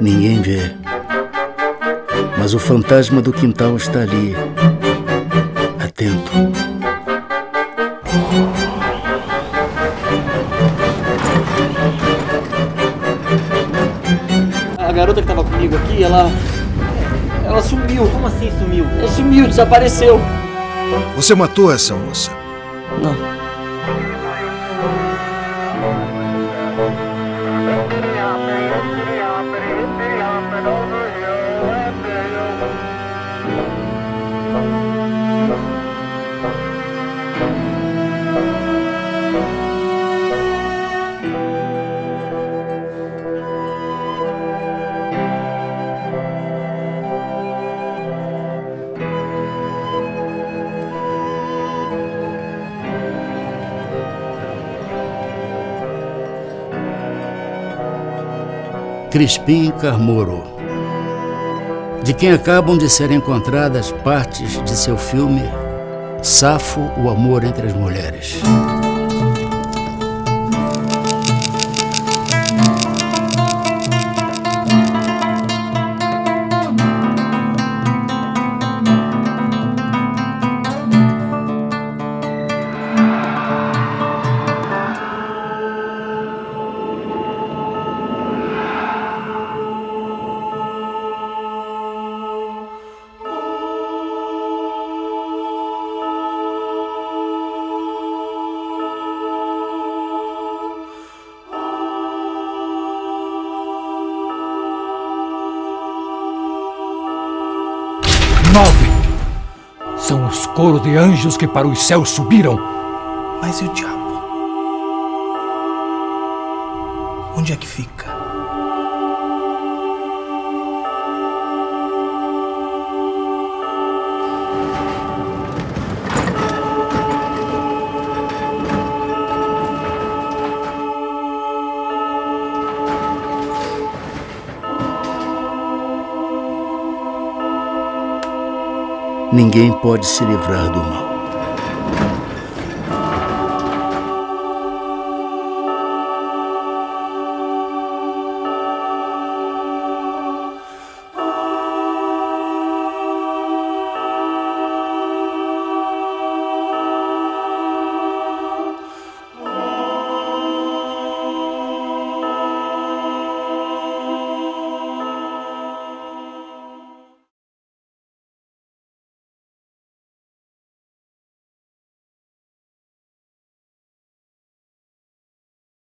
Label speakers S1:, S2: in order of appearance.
S1: Ninguém vê. Mas o fantasma do quintal está ali, atento.
S2: A garota que tava comigo aqui, ela. Ela sumiu.
S3: Como assim sumiu?
S2: Ela sumiu, desapareceu.
S4: Você matou essa moça?
S2: Não.
S1: Crispim Carmoro, de quem acabam de ser encontradas partes de seu filme Safo, o amor entre as mulheres.
S5: Nove! São os coros de anjos que para os céus subiram.
S6: Mas e o diabo? Onde é que fica?
S1: Ninguém pode se livrar do mal.